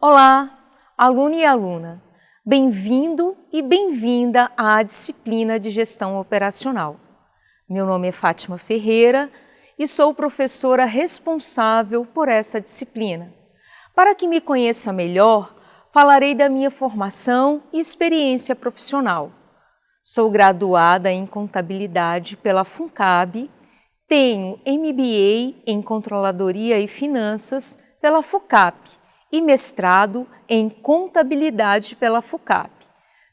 Olá, aluno e aluna. Bem-vindo e bem-vinda à disciplina de Gestão Operacional. Meu nome é Fátima Ferreira e sou professora responsável por essa disciplina. Para que me conheça melhor, falarei da minha formação e experiência profissional. Sou graduada em Contabilidade pela FUNCAB, tenho MBA em Controladoria e Finanças pela FUCAP e mestrado em Contabilidade pela FUCAP.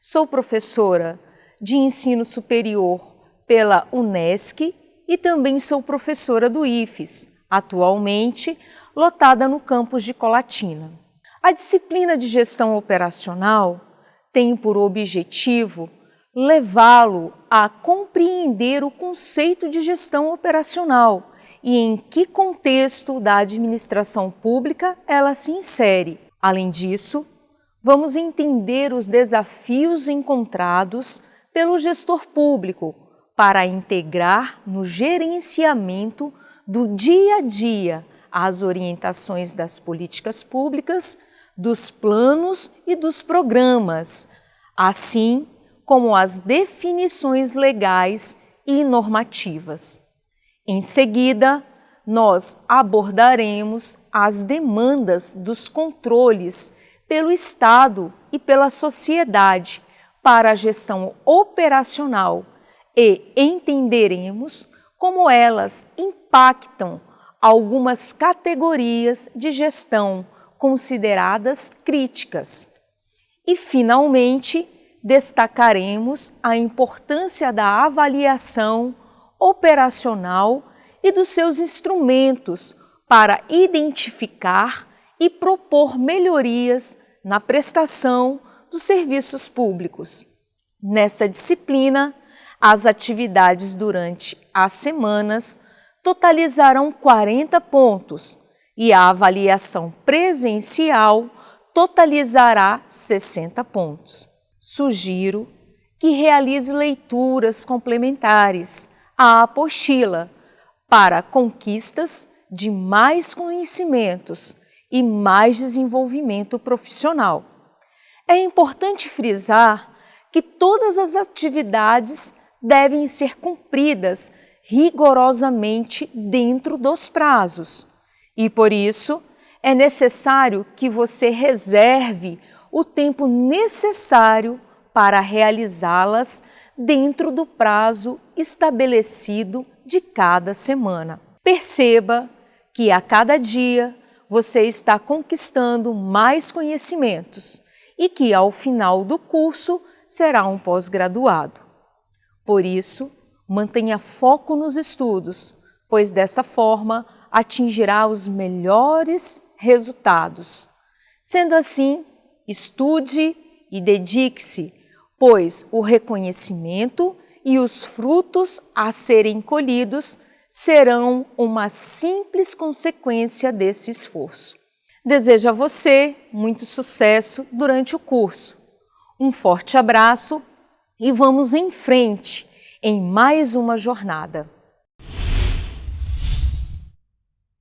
Sou professora de ensino superior pela UNESCO e também sou professora do IFES, atualmente lotada no campus de Colatina. A disciplina de gestão operacional tem por objetivo levá-lo a compreender o conceito de gestão operacional e em que contexto da administração pública ela se insere. Além disso, vamos entender os desafios encontrados pelo gestor público para integrar no gerenciamento do dia a dia as orientações das políticas públicas, dos planos e dos programas, assim como as definições legais e normativas. Em seguida, nós abordaremos as demandas dos controles pelo Estado e pela sociedade para a gestão operacional e entenderemos como elas impactam algumas categorias de gestão consideradas críticas. E, finalmente, destacaremos a importância da avaliação operacional e dos seus instrumentos para identificar e propor melhorias na prestação dos serviços públicos. Nessa disciplina, as atividades durante as semanas totalizarão 40 pontos e a avaliação presencial totalizará 60 pontos. Sugiro que realize leituras complementares a apostila para conquistas de mais conhecimentos e mais desenvolvimento profissional. É importante frisar que todas as atividades devem ser cumpridas rigorosamente dentro dos prazos e, por isso, é necessário que você reserve o tempo necessário para realizá-las dentro do prazo estabelecido de cada semana. Perceba que a cada dia você está conquistando mais conhecimentos e que ao final do curso será um pós-graduado. Por isso, mantenha foco nos estudos, pois dessa forma atingirá os melhores resultados. Sendo assim, estude e dedique-se pois o reconhecimento e os frutos a serem colhidos serão uma simples consequência desse esforço. Desejo a você muito sucesso durante o curso. Um forte abraço e vamos em frente em mais uma jornada.